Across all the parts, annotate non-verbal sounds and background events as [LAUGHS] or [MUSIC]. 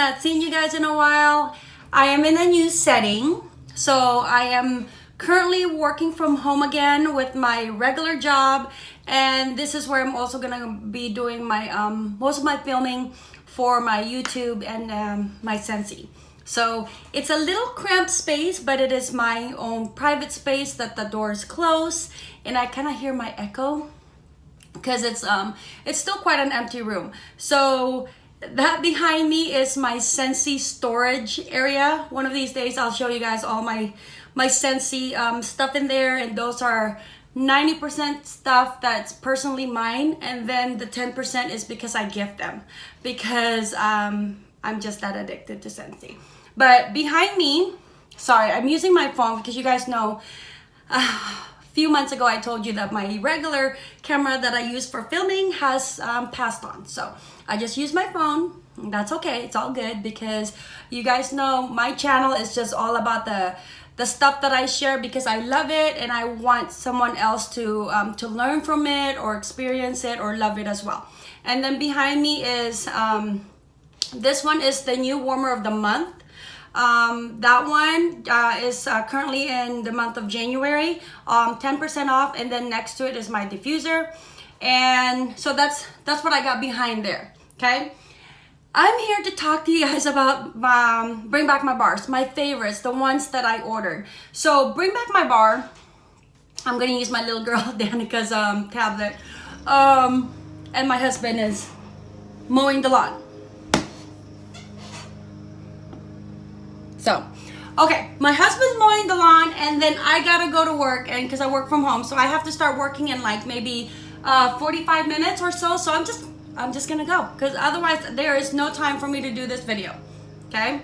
not seen you guys in a while. I am in a new setting. So I am currently working from home again with my regular job. And this is where I'm also gonna be doing my, um, most of my filming for my YouTube and um, my Scentsy. So it's a little cramped space, but it is my own private space that the door is closed and I kind of hear my echo because it's um it's still quite an empty room. So that behind me is my Scentsy storage area. One of these days I'll show you guys all my my Scentsy um, stuff in there and those are 90% stuff that's personally mine and then the 10% is because I gift them because um, I'm just that addicted to Scentsy. But behind me, sorry, I'm using my phone because you guys know [SIGHS] uh, few months ago I told you that my regular camera that I use for filming has um, passed on. So I just use my phone. That's okay. It's all good because you guys know my channel is just all about the the stuff that I share because I love it and I want someone else to um, to learn from it or experience it or love it as well. And then behind me is um, this one is the new warmer of the month. Um, that one uh, is uh, currently in the month of January, 10% um, off, and then next to it is my diffuser. And so that's that's what I got behind there, okay? I'm here to talk to you guys about um, Bring Back My Bars, my favorites, the ones that I ordered. So Bring Back My Bar, I'm gonna use my little girl [LAUGHS] Danica's um, tablet. Um, and my husband is mowing the lawn. So, okay, my husband's mowing the lawn and then I gotta go to work and because I work from home. So I have to start working in like maybe uh, 45 minutes or so. So I'm just, I'm just gonna go because otherwise there is no time for me to do this video, okay?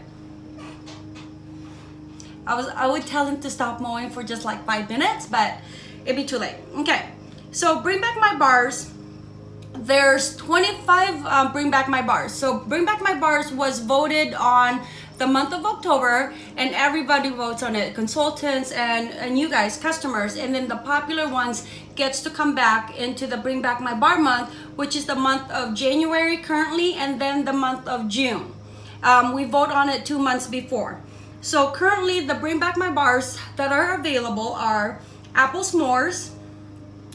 I was, I would tell him to stop mowing for just like five minutes, but it'd be too late. Okay, so bring back my bars. There's 25 um, bring back my bars. So bring back my bars was voted on the month of October and everybody votes on it consultants and, and you guys customers. And then the popular ones gets to come back into the bring back my bar month which is the month of January currently and then the month of June. Um, we vote on it two months before. So currently the bring back my bars that are available are apple s'mores.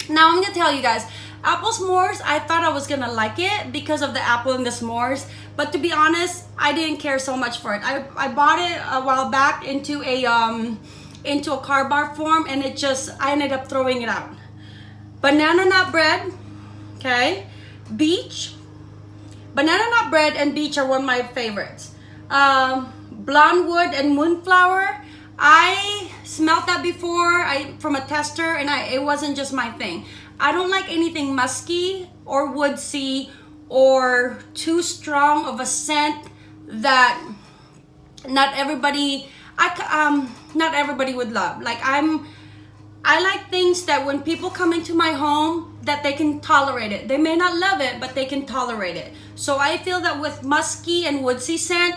Now I'm gonna tell you guys Apple s'mores, I thought I was gonna like it because of the apple and the s'mores. But to be honest, I didn't care so much for it. I, I bought it a while back into a um into a car bar form and it just I ended up throwing it out. Banana nut bread, okay, beach. Banana nut bread and beach are one of my favorites. Um, blonde wood and moonflower. I smelled that before I from a tester and I it wasn't just my thing. I don't like anything musky or woodsy or too strong of a scent that not everybody I um not everybody would love. Like I'm I like things that when people come into my home that they can tolerate it. They may not love it, but they can tolerate it. So I feel that with musky and woodsy scent,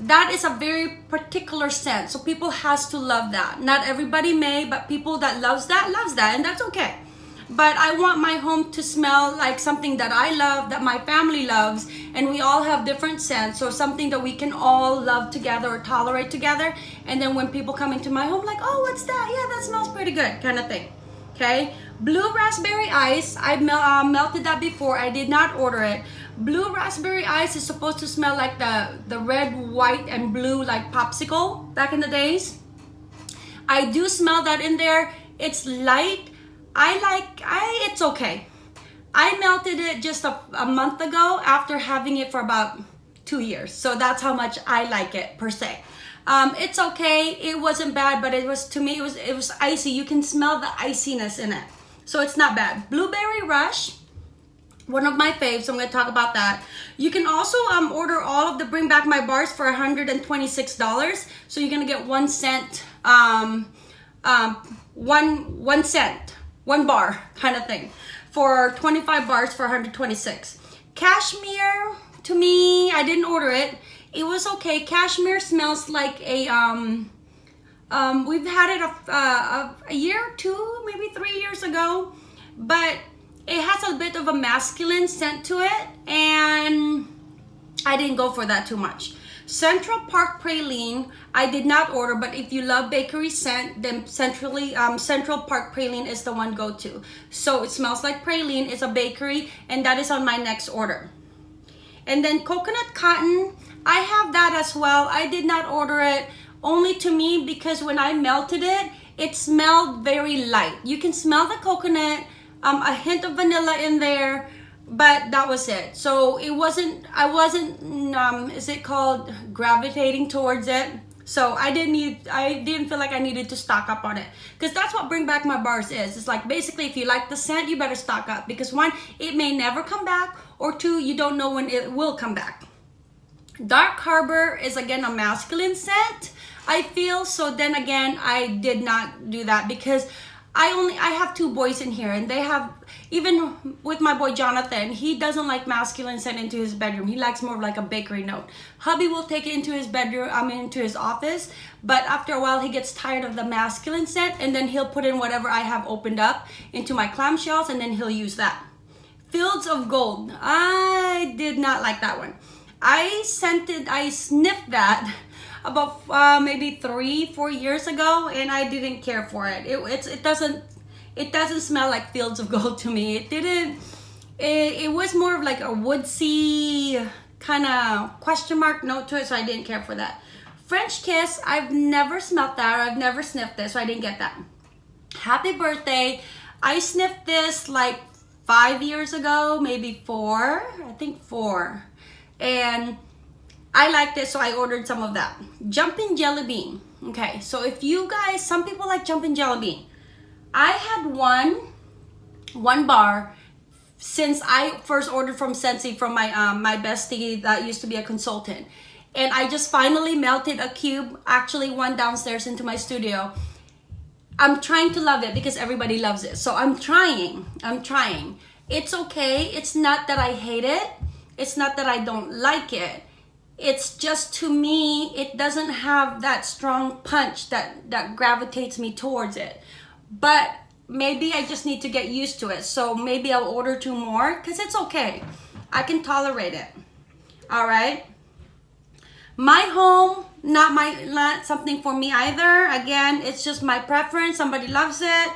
that is a very particular scent. So people has to love that. Not everybody may, but people that loves that loves that and that's okay but I want my home to smell like something that I love, that my family loves, and we all have different scents, or something that we can all love together or tolerate together. And then when people come into my home, like, oh, what's that? Yeah, that smells pretty good, kind of thing. Okay, blue raspberry ice. I mel uh, melted that before. I did not order it. Blue raspberry ice is supposed to smell like the the red, white, and blue like popsicle back in the days. I do smell that in there. It's light I like, I it's okay. I melted it just a, a month ago after having it for about two years. So that's how much I like it per se. Um, it's okay. It wasn't bad, but it was to me it was it was icy. You can smell the iciness in it, so it's not bad. Blueberry Rush, one of my faves. I'm gonna talk about that. You can also um, order all of the Bring Back My Bars for $126. So you're gonna get one cent, um, um, one one cent one bar kind of thing. For 25 bars for 126 cashmere to me i didn't order it. It was okay. Cashmere smells like a um um we've had it a, a, a year two maybe three years ago but it has a bit of a masculine scent to it and i didn't go for that too much Central Park Praline, I did not order, but if you love bakery scent, then centrally um, Central Park Praline is the one go to. So it smells like praline. It's a bakery, and that is on my next order. And then coconut cotton, I have that as well. I did not order it only to me because when I melted it, it smelled very light. You can smell the coconut, um, a hint of vanilla in there, but that was it. So it wasn't, I wasn't, um, is it called gravitating towards it? So I didn't need, I didn't feel like I needed to stock up on it. Because that's what Bring Back My Bars is. It's like basically if you like the scent, you better stock up. Because one, it may never come back. Or two, you don't know when it will come back. Dark Harbor is again a masculine scent. I feel so then again I did not do that because I only I have two boys in here and they have even with my boy Jonathan he doesn't like masculine sent into his bedroom. He likes more of like a bakery note. Hubby will take it into his bedroom I mean into his office but after a while he gets tired of the masculine scent and then he'll put in whatever I have opened up into my clamshells and then he'll use that. Fields of Gold. I did not like that one. I scented I sniffed that about uh, maybe three, four years ago, and I didn't care for it. It it's, it doesn't it doesn't smell like fields of [LAUGHS] gold to me. It didn't. It, it was more of like a woodsy kind of question mark note to it, so I didn't care for that. French Kiss, I've never smelled that. I've never sniffed this, so I didn't get that. Happy Birthday, I sniffed this like five years ago, maybe four. I think four. And I liked it, so I ordered some of that. Jumping Jelly Bean. Okay, so if you guys, some people like Jumping Jelly Bean. I had one, one bar since I first ordered from Scentsy from my um, my bestie that used to be a consultant. And I just finally melted a cube, actually one downstairs into my studio. I'm trying to love it because everybody loves it. So I'm trying, I'm trying. It's okay, it's not that I hate it. It's not that I don't like it it's just to me it doesn't have that strong punch that that gravitates me towards it. But maybe i just need to get used to it. So maybe i'll order two more because it's okay. I can tolerate it. All right? My home not my not something for me either. Again it's just my preference. Somebody loves it.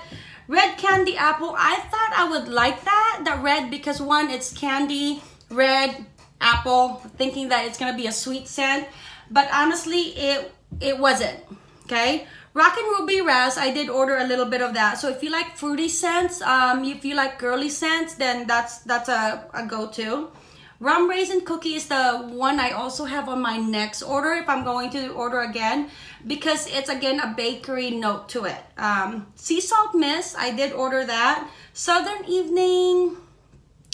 Red candy apple. I thought i would like that the red because one it's candy. Red apple thinking that it's gonna be a sweet scent but honestly it it wasn't okay Rock Rockin' Ruby Raz, I did order a little bit of that. So if you like fruity scents, um, if you like girly scents, then that's that's a, a go-to. Rum Raisin Cookie is the one I also have on my next order if I'm going to order again because it's again a bakery note to it. Um, sea Salt Mist, I did order that. Southern Evening,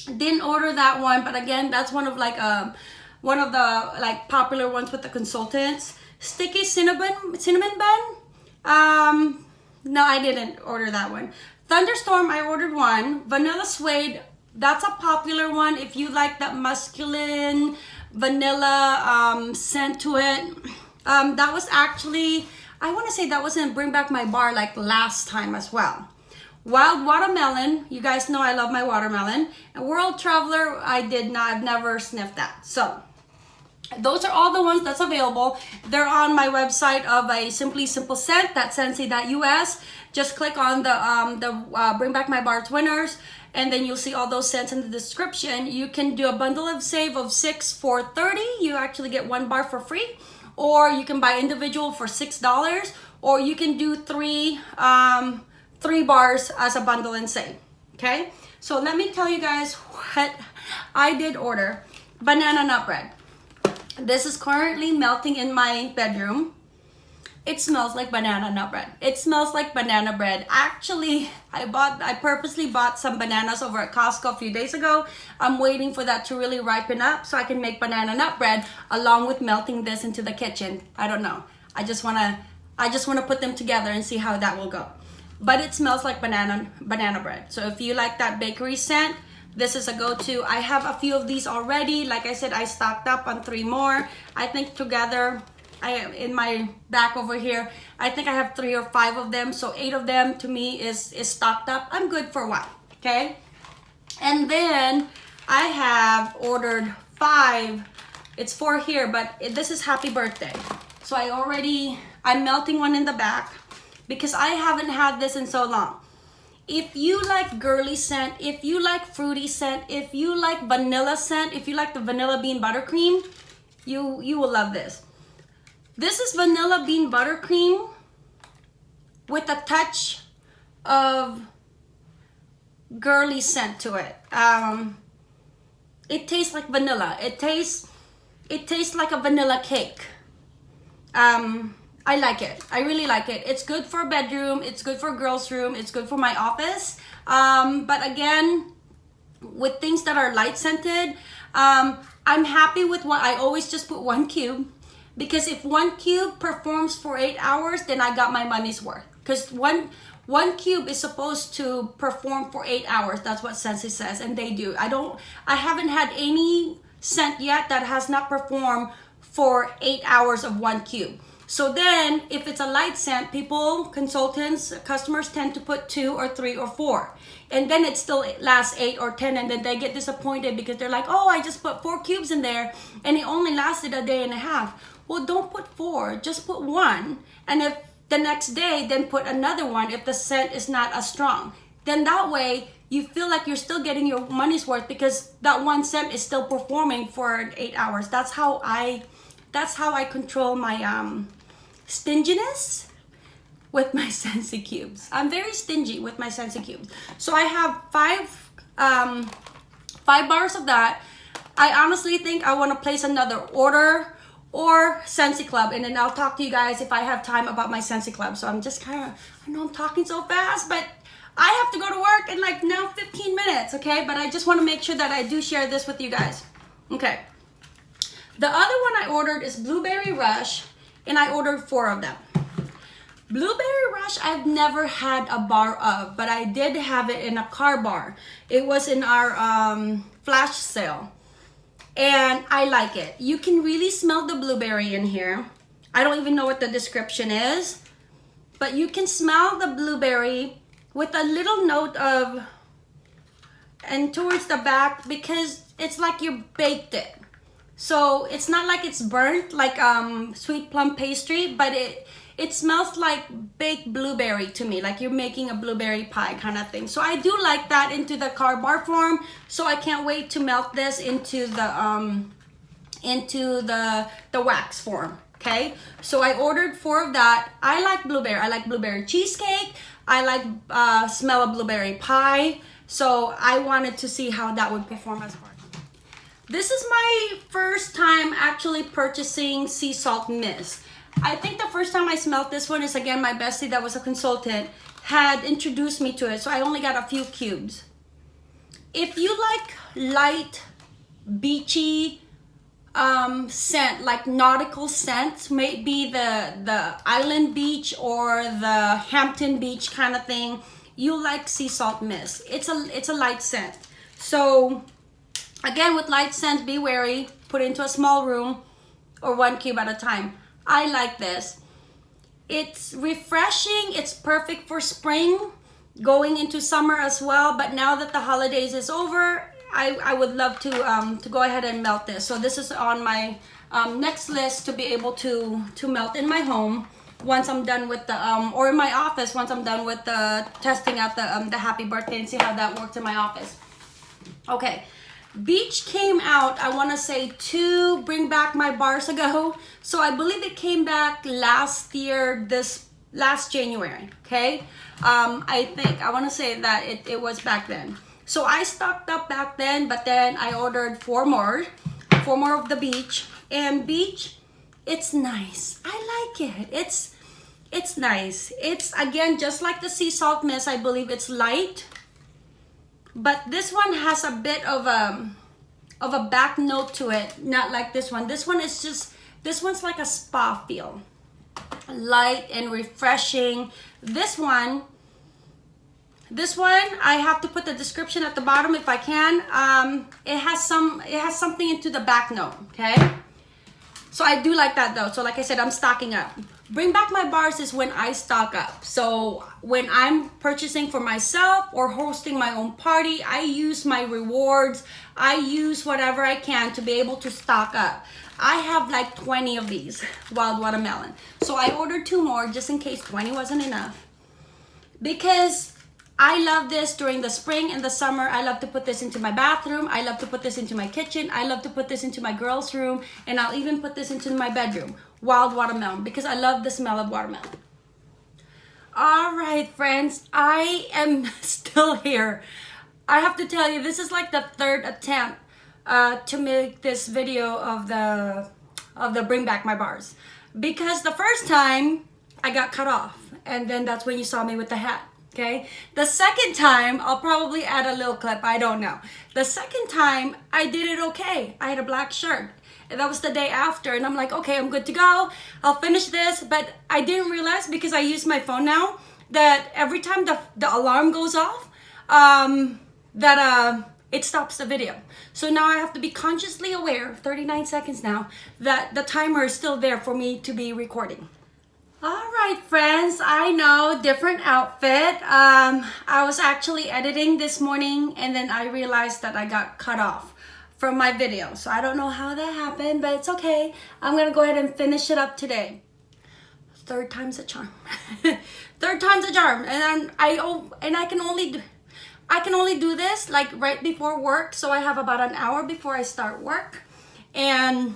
didn't order that one but again that's one of like um one of the like popular ones with the consultants. Sticky cinnamon cinnamon bun? Um no i didn't order that one. Thunderstorm i ordered one. Vanilla suede that's a popular one. If you like that masculine vanilla um scent to it. Um that was actually i want to say that was in bring back my bar like last time as well Wild Watermelon, you guys know I love my watermelon. And World Traveler, I did not, I've never sniffed that. So, those are all the ones that's available. They're on my website of a Simply Simple Scent, that's scentsy.us. Just click on the, um, the uh, Bring Back My Bars winners, and then you'll see all those scents in the description. You can do a bundle of save of six for 30. You actually get one bar for free. Or you can buy individual for $6. Or you can do three, um, three bars as a bundle and say okay? So let me tell you guys what I did order. Banana nut bread. This is currently melting in my bedroom. It smells like banana nut bread. It smells like banana bread. Actually I bought I purposely bought some bananas over at Costco a few days ago. I'm waiting for that to really ripen up so I can make banana nut bread along with melting this into the kitchen. I don't know. I just want to I just want to put them together and see how that will go but it smells like banana banana bread. So if you like that bakery scent this is a go-to. I have a few of these already. Like i said i stocked up on three more. I think together i in my back over here i think i have three or five of them. So eight of them to me is is stocked up. I'm good for a while okay? And then i have ordered five. It's four here, but it, this is happy birthday. So I already, I'm melting one in the back because I haven't had this in so long. If you like girly scent, if you like fruity scent, if you like vanilla scent, if you like the vanilla bean buttercream, you, you will love this. This is vanilla bean buttercream with a touch of girly scent to it. Um, it tastes like vanilla. It tastes, it tastes like a vanilla cake. Um, I like it. I really like it. It's good for bedroom. It's good for girl's room. It's good for my office. Um, but again, with things that are light scented, um, I'm happy with what I always just put one cube because if one cube performs for eight hours, then I got my money's worth. Because one one cube is supposed to perform for eight hours. That's what Scentsy says, and they do. I don't. I haven't had any scent yet that has not performed for eight hours of one cube. So then, if it's a light scent, people, consultants, customers tend to put two or three or four. And then it still lasts eight or 10 and then they get disappointed because they're like, oh, I just put four cubes in there and it only lasted a day and a half. Well, don't put four, just put one. And if the next day, then put another one if the scent is not as strong. Then that way, you feel like you're still getting your money's worth because that one scent is still performing for eight hours. That's how I, that's how I control my um, stinginess with my [LAUGHS] Scentsy cubes. I'm very stingy with my Scentsy cubes. So I have five, um, five bars of that. I honestly think I want to place another order or Scentsy Club. And then I'll talk to you guys if I have time about my Scentsy Club. So I'm just kind of, I know I'm talking so fast, but I have to go to work in like now 15 minutes, okay? But I just want to make sure that I do share this with you guys. Okay. The other one I ordered is Blueberry Rush, and I ordered four of them. Blueberry Rush, I've never had a bar of, but I did have it in a car bar. It was in our um, flash sale and I like it. You can really smell the blueberry in here. I don't even know what the description is, but you can smell the blueberry with a little note of, and towards the back because it's like you baked it. So it's not like it's burnt like um, sweet plum pastry, but it it smells like baked blueberry to me, like you're making a blueberry pie kind of thing. So I do like that into the car bar form. So I can't wait to melt this into the um, into the the wax form. Okay, so I ordered four of that. I like blueberry. I like blueberry cheesecake. I like uh, smell of blueberry pie. So I wanted to see how that would perform as far. This is my first time actually purchasing sea salt mist. I think the first time I smelled this one is again my bestie that was a consultant had introduced me to it. So I only got a few cubes. If you like light, beachy um, scent, like nautical scent, maybe the, the island beach or the Hampton beach kind of thing, you like sea salt mist. It's a, it's a light scent. So again, with light scent, be wary, put into a small room or one cube at a time. I like this. It's refreshing. It's perfect for spring, going into summer as well. But now that the holidays is over, I, I would love to, um, to go ahead and melt this. So this is on my um, next list to be able to, to melt in my home once I'm done with the, um, or in my office once I'm done with the testing out the, um, the happy birthday and see how that works in my office. Okay, Beach came out, I want to say, to bring back my bars ago. So I believe it came back last year, this last January, okay? Um, I think, I want to say that it, it was back then. So I stocked up back then, but then I ordered four more, four more of the beach. And beach, it's nice. I like it. It's, it's nice. It's, again, just like the sea salt mist, I believe it's light but this one has a bit of a of a back note to it not like this one. This one is just this one's like a spa feel. Light and refreshing. This one this one i have to put the description at the bottom if i can. Um it has some it has something into the back note okay? So i do like that though. So like i said i'm stocking up Bring back my bars is when I stock up. So when I'm purchasing for myself or hosting my own party, I use my rewards. I use whatever I can to be able to stock up. I have like 20 of these wild watermelon. So I ordered two more just in case 20 wasn't enough. Because I love this during the spring and the summer. I love to put this into my bathroom. I love to put this into my kitchen. I love to put this into my girls' room. And I'll even put this into my bedroom. Wild watermelon because I love the smell of watermelon. All right, friends. I am [LAUGHS] still here. I have to tell you, this is like the third attempt uh, to make this video of the of the bring back my bars because the first time I got cut off and then that's when you saw me with the hat okay? The second time I'll probably add a little clip I don't know. The second time I did it okay. I had a black shirt. And that was the day after and I'm like okay I'm good to go. I'll finish this. But I didn't realize because I use my phone now that every time the, the alarm goes off um, that uh, it stops the video. So now I have to be consciously aware, 39 seconds now, that the timer is still there for me to be recording. All right, friends, I know, different outfit. Um, I was actually editing this morning and then I realized that I got cut off from my video. So I don't know how that happened, but it's okay. I'm gonna go ahead and finish it up today. Third time's a charm. [LAUGHS] Third time's a charm. And then I, oh, and I can only do, I can only do this like right before work. So I have about an hour before I start work. And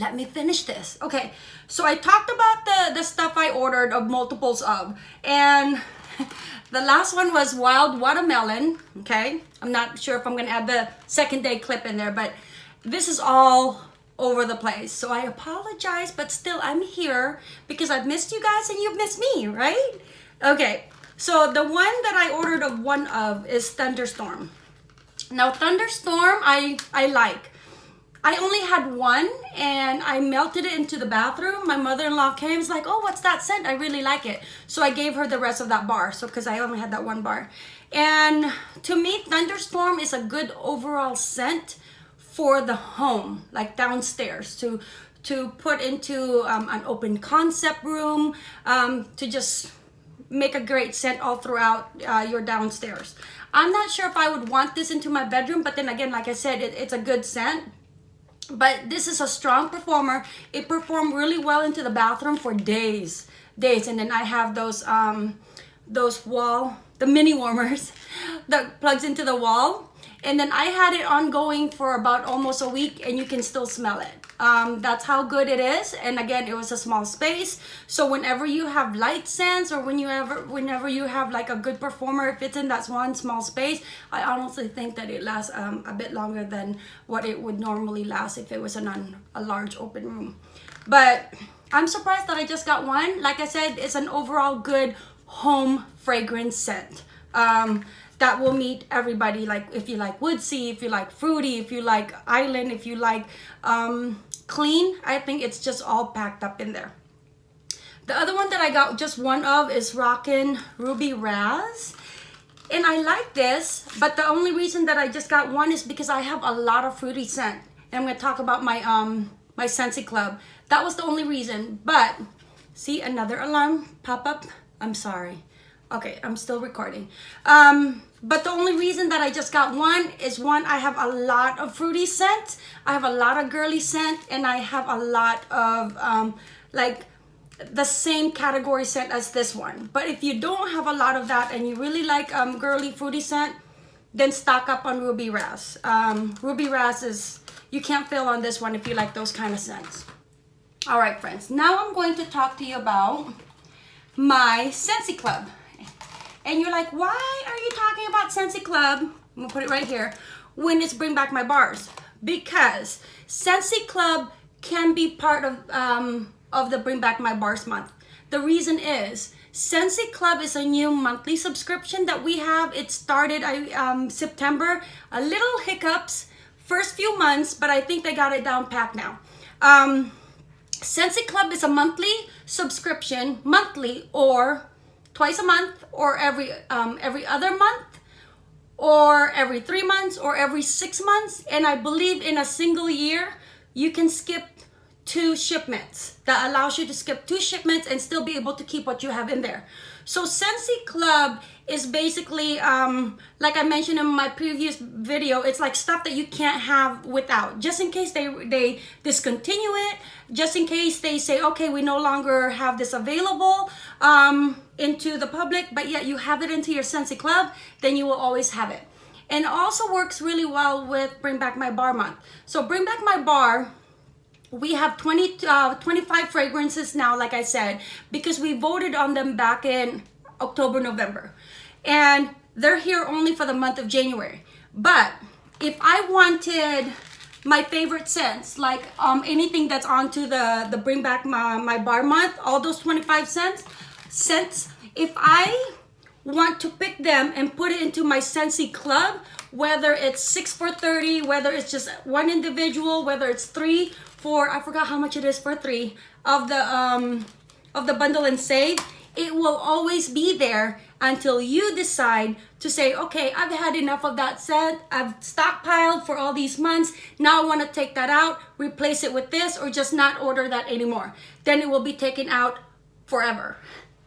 let me finish this. Okay, so I talked about the, the stuff I ordered of multiples of. And [LAUGHS] the last one was wild watermelon. Okay, I'm not sure if I'm to add the second day clip in there. But this is all over the place. So I apologize, but still I'm here because I've missed you guys and you've missed me, right? Okay, so the one that I ordered of one of is Thunderstorm. Now Thunderstorm, I, I like. I only had one and I melted it into the bathroom. My mother-in-law came, and was like, oh, what's that scent? I really like it. So I gave her the rest of that bar. So because I only had that one bar. And to me, Thunderstorm is a good overall scent for the home, like downstairs to to put into um, an open concept room, um, to just make a great scent all throughout uh, your downstairs. I'm not sure if I would want this into my bedroom, but then again, like I said, it, it's a good scent. But this is a strong performer. It performed really well into the bathroom for days, days. And then I have those, um, those wall, the mini warmers [LAUGHS] that plugs into the wall. And then I had it ongoing for about almost a week and you can still smell it um, that's how good it is. And again it was a small space. So whenever you have light scents or when you ever whenever you have like a good performer if it's in that one small space I honestly think that it lasts um, a bit longer than what it would normally last if it was an, a large open room. But I'm surprised that I just got one. Like I said it's an overall good home fragrance scent. Um, that will meet everybody. Like if you like woodsy if you like fruity if you like island if you like um, clean I think it's just all packed up in there. The other one that I got just one of is Rockin' Ruby Raz. And I like this but the only reason that I just got one is because I have a lot of fruity scent. And I'm to talk about my um my Scentsy Club. That was the only reason but see another alarm pop up? I'm sorry. Okay i'm still recording. Um but the only reason that i just got one is one i have a lot of fruity scent. I have a lot of girly scent and i have a lot of um like the same category scent as this one. But if you don't have a lot of that and you really like um girly fruity scent then stock up on ruby raz um ruby raz is you can't fail on this one if you like those kind of scents. All right friends. Now i'm going to talk to you about my Scentsy Club and you're like, why are you talking about Scentsy Club? I'm gonna put it right here. When it's Bring Back My Bars. Because Scentsy Club can be part of, um, of the Bring Back My Bars month. The reason is, Scentsy Club is a new monthly subscription that we have. It started um, September. A little hiccups first few months, but I think they got it down pat now. Um, Scentsy Club is a monthly subscription, monthly or twice a month or every um, every other month or every three months or every six months and I believe in a single year you can skip two shipments that allows you to skip two shipments and still be able to keep what you have in there. So Scentsy Club is basically, um, like I mentioned in my previous video, it's like stuff that you can't have without. Just in case they, they discontinue it, just in case they say, okay, we no longer have this available um, into the public, but yet you have it into your Scentsy Club, then you will always have it. And it also works really well with Bring Back My Bar month. So Bring Back My Bar, we have 20 uh, 25 fragrances now like i said because we voted on them back in october november and they're here only for the month of january but if i wanted my favorite scents like um anything that's onto the the bring back my, my bar month all those 25 cents scents if i want to pick them and put it into my Scentsy club whether it's six for 30 whether it's just one individual whether it's three for I forgot how much it is for three of the um of the bundle and save it will always be there until you decide to say okay I've had enough of that set. I've stockpiled for all these months. Now I want to take that out replace it with this or just not order that anymore. Then it will be taken out forever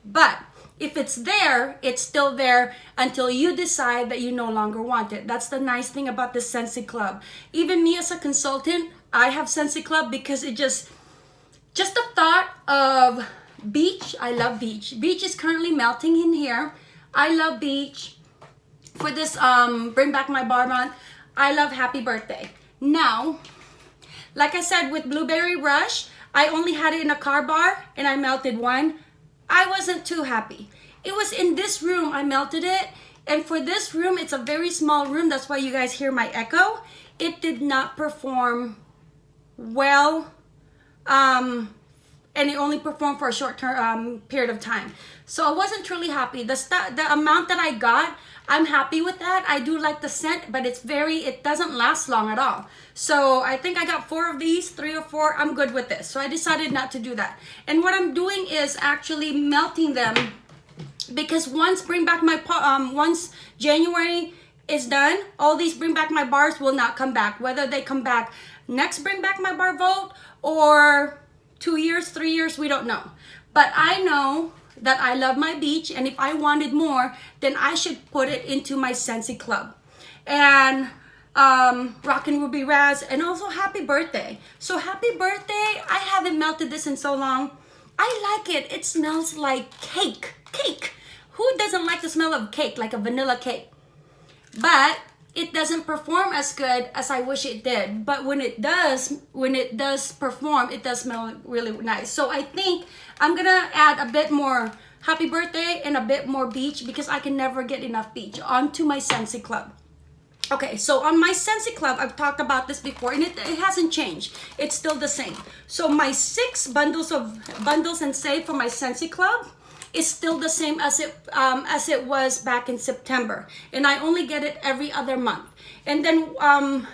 but if it's there, it's still there until you decide that you no longer want it. That's the nice thing about the Scentsy Club. Even me as a consultant, I have Scentsy Club because it just, just the thought of beach, I love beach. Beach is currently melting in here. I love beach. For this um, Bring Back My Bar month, I love Happy Birthday. Now, like I said with Blueberry Rush, I only had it in a car bar and I melted one. I wasn't too happy. It was in this room I melted it. And for this room, it's a very small room. That's why you guys hear my echo. It did not perform well. Um, and it only performed for a short term um, period of time. So I wasn't truly happy. The, the amount that I got, I'm happy with that. I do like the scent, but it's very, it doesn't last long at all. So I think I got four of these, three or four. I'm good with this. So I decided not to do that. And what I'm doing is actually melting them because once bring back my, um, once January is done, all these bring back my bars will not come back. Whether they come back next bring back my bar vote or two years, three years, we don't know. But I know that I love my beach and if I wanted more, then I should put it into my Scentsy Club. And um, Rockin' Ruby Raz and also happy birthday. So happy birthday. I haven't melted this in so long. I like it. It smells like cake. Cake. Who doesn't like the smell of cake, like a vanilla cake? But it doesn't perform as good as I wish it did. But when it does, when it does perform, it does smell really nice. So I think I'm gonna add a bit more happy birthday and a bit more beach because I can never get enough beach onto my Scentsy Club. Okay, so on my Scentsy Club, I've talked about this before and it, it hasn't changed. It's still the same. So my six bundles of bundles and save for my Scentsy Club, is still the same as it um, as it was back in September. And I only get it every other month. And then um,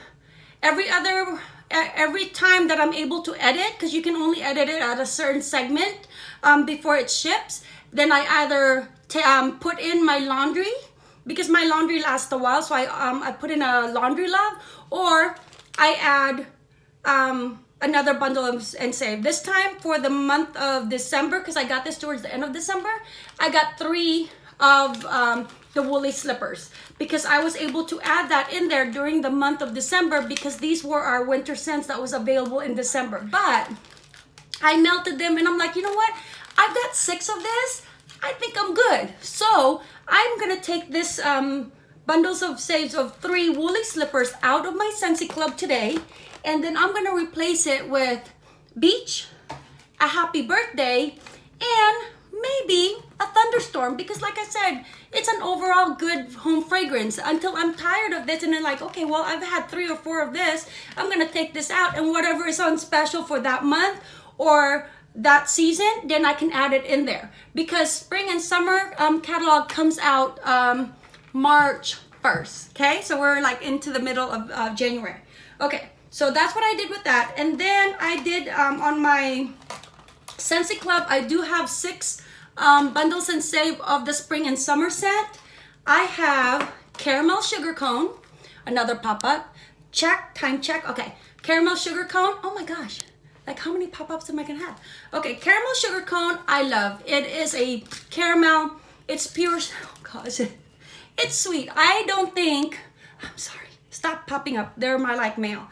every other every time that I'm able to edit because you can only edit it at a certain segment um, before it ships then I either um, put in my laundry because my laundry lasts a while so I, um, I put in a laundry love or I add um, another bundle and save. This time for the month of December, because I got this towards the end of December, I got three of um, the woolly slippers because I was able to add that in there during the month of December because these were our winter scents that was available in December. But I melted them and I'm like, you know what? I've got six of this. I think I'm good. So I'm to take this um, bundles of saves of three woolly slippers out of my Scentsy Club today and then I'm gonna replace it with beach, a happy birthday, and maybe a thunderstorm because like I said, it's an overall good home fragrance until I'm tired of this and then like, okay, well, I've had three or four of this. I'm gonna take this out and whatever is on special for that month or that season, then I can add it in there because spring and summer um, catalog comes out um, March 1st, okay? So we're like into the middle of uh, January. Okay, so that's what I did with that. And then I did um, on my Scentsy Club, I do have six um, bundles and save of the spring and summer scent. I have caramel sugar cone, another pop-up. Check, time check. Okay, caramel sugar cone. Oh my gosh, Like how many pop-ups am I gonna have? Okay, caramel sugar cone, I love. It is a caramel, it's pure, [LAUGHS] oh gosh, it's sweet. I don't think, I'm sorry, stop popping up. They're my like mail.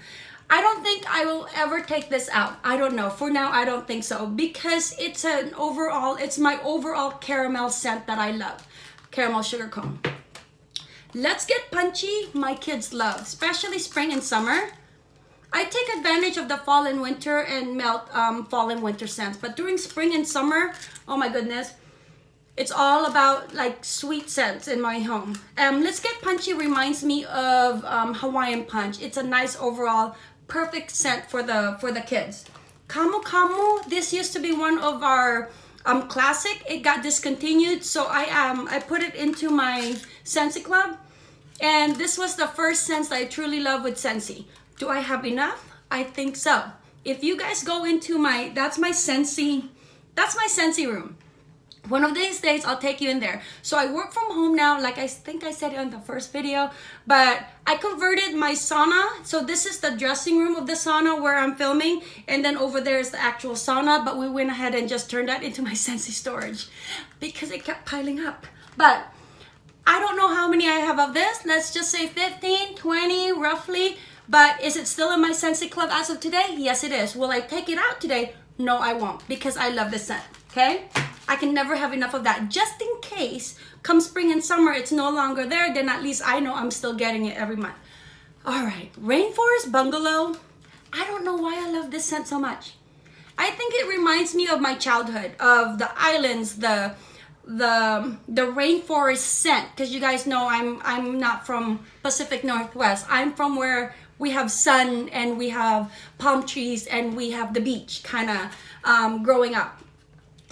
I don't think I will ever take this out. I don't know. For now, I don't think so because it's an overall, it's my overall caramel scent that I love. Caramel sugar cone. Let's get punchy. My kids love, especially spring and summer. I take advantage of the fall and winter and melt um, fall and winter scents. But during spring and summer, oh my goodness, it's all about like sweet scents in my home. Um, Let's Get Punchy reminds me of um, Hawaiian Punch. It's a nice overall perfect scent for the for the kids. Kamu Kamu, this used to be one of our um, classic. It got discontinued, so I um I put it into my Scentsy Club. And this was the first scent I truly love with Scentsy. Do I have enough? I think so. If you guys go into my, that's my Scentsy, that's my Scentsy room. One of these days, I'll take you in there. So I work from home now, like I think I said in the first video, but I converted my sauna. So this is the dressing room of the sauna where I'm filming. And then over there is the actual sauna, but we went ahead and just turned that into my [LAUGHS] Scentsy storage because it kept piling up. But I don't know how many I have of this. Let's just say 15, 20, roughly. But is it still in my Scentsy Club as of today? Yes, it is. Will I take it out today? No, I won't because I love this scent, okay? I can never have enough of that. Just in case, come spring and summer, it's no longer there, then at least I know I'm still getting it every month. All right, Rainforest Bungalow. I don't know why I love this scent so much. I think it reminds me of my childhood, of the islands, the the the rainforest scent because you guys know I'm I'm not from Pacific Northwest. I'm from where we have sun and we have palm trees and we have the beach kind of um, growing up.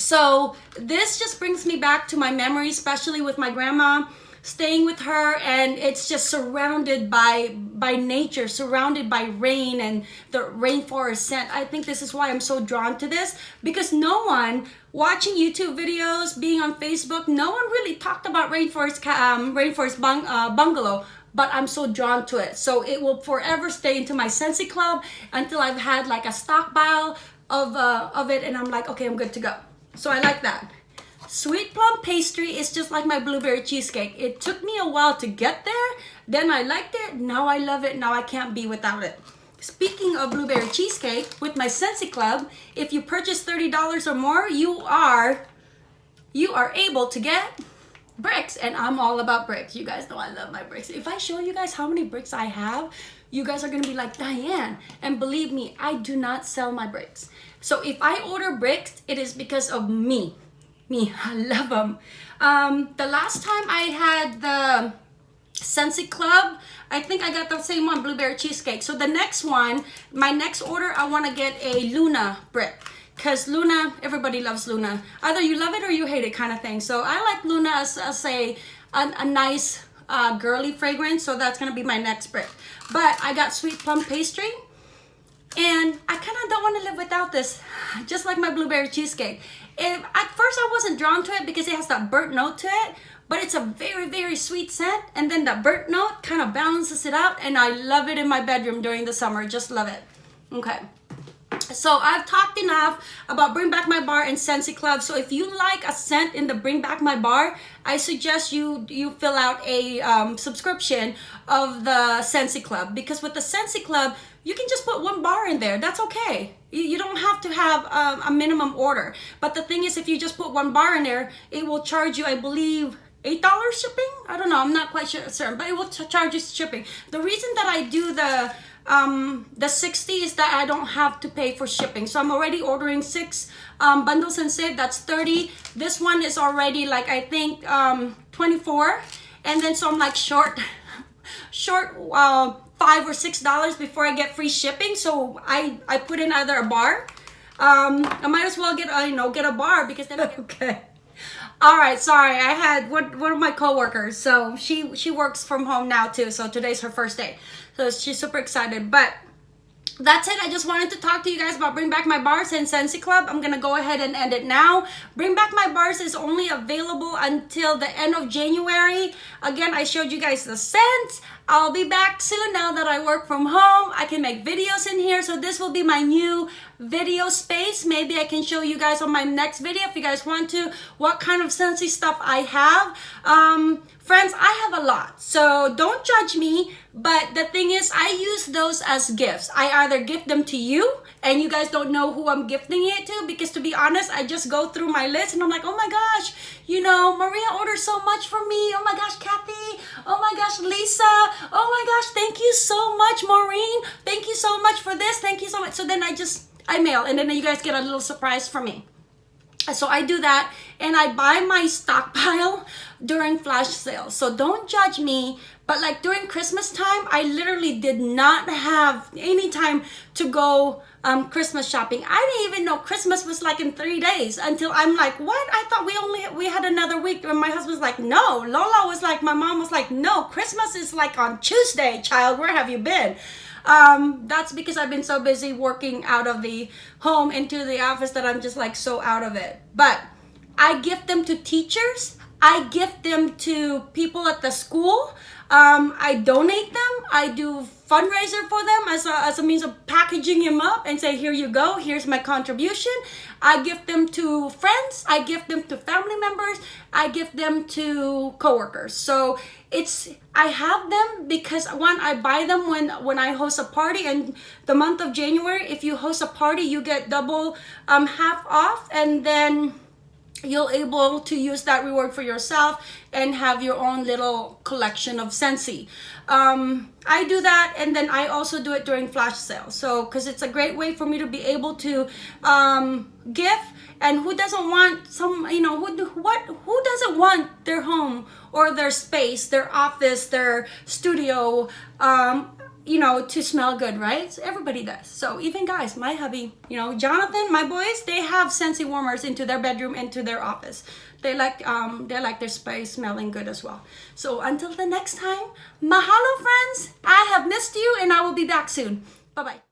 So this just brings me back to my memory, especially with my grandma staying with her and it's just surrounded by by nature surrounded by rain and the rainforest scent i think this is why i'm so drawn to this because no one watching youtube videos being on facebook no one really talked about rainforest um, rainforest bung, uh, bungalow but I'm so drawn to it. So it will forever stay into my Scentsy Club until I've had like a stockpile of, uh, of it and I'm like, okay, I'm good to go. So I like that. Sweet plum pastry is just like my blueberry cheesecake. It took me a while to get there. Then I liked it. Now I love it. Now I can't be without it. Speaking of blueberry cheesecake, with my Scentsy Club, if you purchase $30 or more, you are you are able to get bricks and I'm all about bricks. You guys know I love my bricks. If I show you guys how many bricks I have, you guys are gonna be like, Diane. And believe me, I do not sell my bricks. So if I order bricks, it is because of me. Me, [LAUGHS] I love them. Um, the last time I had the Scentsy Club, I think I got the same one, blueberry cheesecake. So the next one, my next order, I wanna get a Luna brick because Luna, everybody loves Luna. Either you love it or you hate it kind of thing. So I like Luna as, as a, a, a nice uh, girly fragrance. So that's going to be my next brick. But I got sweet plum pastry. And I kind of don't want to live without this. Just like my blueberry cheesecake. It, at first I wasn't drawn to it because it has that burnt note to it. But it's a very, very sweet scent. And then the burnt note kind of balances it out. And I love it in my bedroom during the summer. Just love it. Okay. So I've talked enough about Bring Back My Bar and Scentsy Club. So if you like a scent in the Bring Back My Bar, I suggest you you fill out a um, subscription of the Scentsy Club because with the Scentsy Club, you can just put one bar in there. That's okay. You, don't have to have um, a minimum order. But the thing is, if you just put one bar in there, it will charge you, I believe, $8 shipping? I don't know. I'm not quite sure, certain, but it will charge you shipping. The reason that I do the um, the 60 is that I don't have to pay for shipping. So I'm already ordering six um, bundles and save. That's 30. This one is already like, I think, um, 24. And then so I'm like short, [LAUGHS] short uh, five or six dollars before I get free shipping. So I, I put in either a bar. Um, I might as well get, a, you know, get a bar because then okay. All right, sorry. I had one, one of my coworkers. So she she works from home now too. So today's her first day. So she's super excited. But that's it. I just wanted to talk to you guys about Bring Back My Bars and Scentsy Club. I'm going to go ahead and end it now. Bring Back My Bars is only available until the end of January. Again, I showed you guys the scents. I'll be back soon now that I work from home. I can make videos in here. So this will be my new video space. Maybe I can show you guys on my next video if you guys want to what kind of Scentsy stuff I have. Um, friends, I have a lot. So don't judge me. But the thing is, I use those as gifts. I either gift them to you and you guys don't know who I'm gifting it to because to be honest, I just go through my list and I'm like, oh my gosh, you know, Maria ordered so much for me. Oh my gosh, Kathy. Oh my gosh, Lisa. Oh my gosh, thank you so much, Maureen. Thank you so much for this. Thank you so much. So then I just, I mail and then you guys get a little surprise from me. So I do that and I buy my stockpile [LAUGHS] during flash sales. So don't judge me. But like during Christmas time, I literally did not have any time to go um, Christmas shopping. I didn't even know Christmas was like in three days until I'm like, what? I thought we only, we had another week. And my husband's like, no. Lola was like, my mom was like, no, Christmas is like on Tuesday, child. Where have you been? Um, that's because I've been so busy working out of the home into the office that I'm just like so out of it. But I gift them to teachers. I gift them to people at the school. Um, I donate them. I do fundraiser for them as a, as a means of packaging them up and say, here you go, here's my contribution. I give them to friends. I give them to family members. I give them to coworkers. So it's, I have them because one, I buy them when, when I host a party and the month of January, if you host a party, you get double um, half off and then you'll able to use that reward for yourself and have your own little collection of Scentsy. Um, I do that and then I also do it during flash sales. So, because it's a great way for me to be able to um, gift and who doesn't want some, you know, who, what, who doesn't want their home or their space, their office, their studio, um, you know, to smell good, right? Everybody does. So even guys, my hubby, you know, Jonathan, my boys, they have Scentsy warmers into their bedroom, into their office. They like um they like their space smelling good as well. So until the next time, mahalo friends. I have missed you and I will be back soon. Bye-bye.